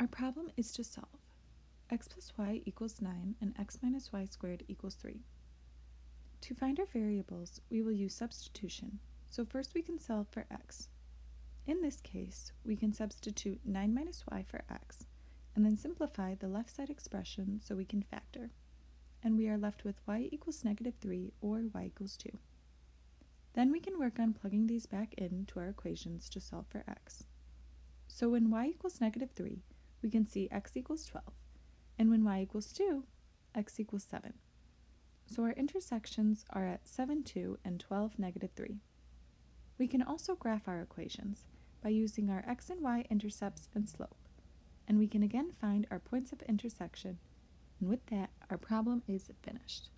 Our problem is to solve x plus y equals 9 and x minus y squared equals 3. To find our variables, we will use substitution, so first we can solve for x. In this case, we can substitute 9 minus y for x, and then simplify the left side expression so we can factor. And we are left with y equals negative 3 or y equals 2. Then we can work on plugging these back into our equations to solve for x. So when y equals negative 3, we can see x equals 12, and when y equals 2, x equals 7. So our intersections are at 7, 2 and 12, negative 3. We can also graph our equations by using our x and y intercepts and slope, and we can again find our points of intersection, and with that, our problem is finished.